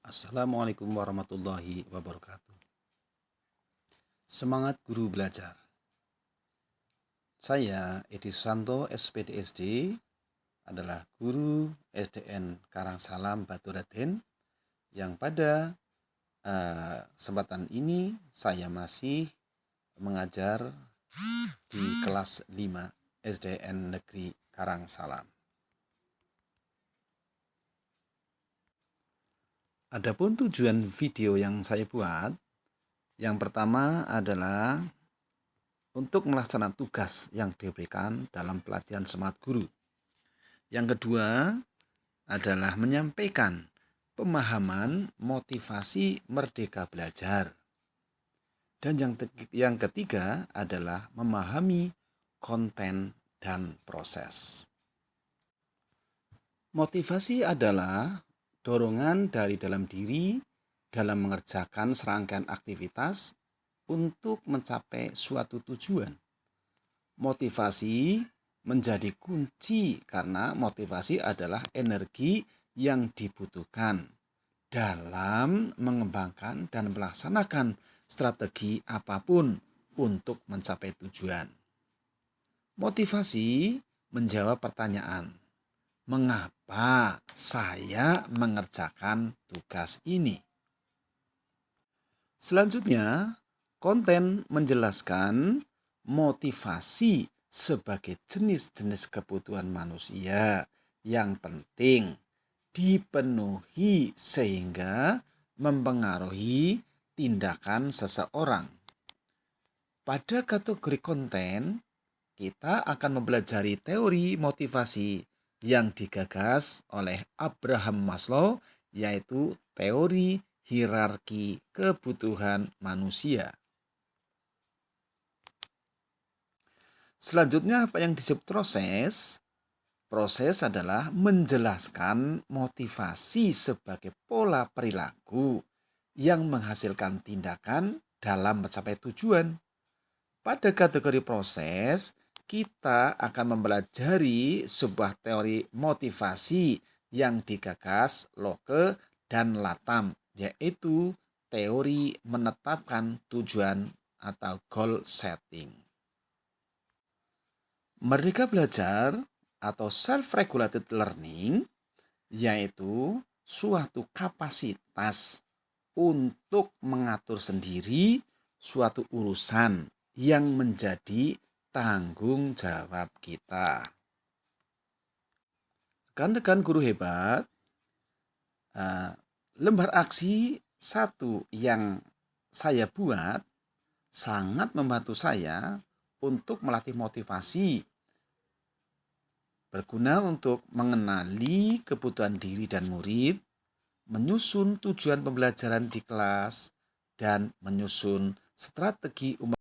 Assalamualaikum warahmatullahi wabarakatuh. Semangat guru belajar. Saya Edi Susanto, SPDSD, adalah guru SDN Karangsalam Batu Raden yang pada uh, kesempatan ini saya masih mengajar di kelas 5 SDN Negeri Karangsalam. Adapun tujuan video yang saya buat, yang pertama adalah untuk melaksanakan tugas yang diberikan dalam pelatihan semangat guru. Yang kedua adalah menyampaikan pemahaman motivasi merdeka belajar. Dan yang, yang ketiga adalah memahami konten dan proses. Motivasi adalah dorongan dari dalam diri dalam mengerjakan serangkaian aktivitas untuk mencapai suatu tujuan. Motivasi menjadi kunci karena motivasi adalah energi yang dibutuhkan dalam mengembangkan dan melaksanakan strategi apa pun untuk mencapai tujuan. Motivasi menjawab pertanyaan, mengapa saya mengerjakan tugas ini. Selanjutnya, konten menjelaskan motivasi sebagai jenis-jenis kebutuhan manusia yang penting dipenuhi sehingga mempengaruhi tindakan seseorang. Pada kategori konten, kita akan mempelajari teori motivasi yang digagas oleh Abraham Maslow yaitu teori hierarki kebutuhan manusia. Selanjutnya apa yang disebut proses? Proses adalah menjelaskan motivasi sebagai pola perilaku yang menghasilkan tindakan dalam mencapai tujuan. Pada kategori proses, kita akan mempelajari sebuah teori motivasi yang digagas Locke dan Latham, yaitu teori menetapkan tujuan atau goal setting. Merdeka belajar atau self-regulated learning yaitu suatu kapasitas untuk mengatur sendiri suatu urusan yang menjadi tanggung jawab kita. Rekan-rekan guru hebat, uh, lembar aksi satu yang saya buat sangat membantu saya untuk melatih motivasi berguna untuk mengenali kebutuhan diri dan murid, menyusun tujuan pembelajaran di kelas, dan menyusun strategi umum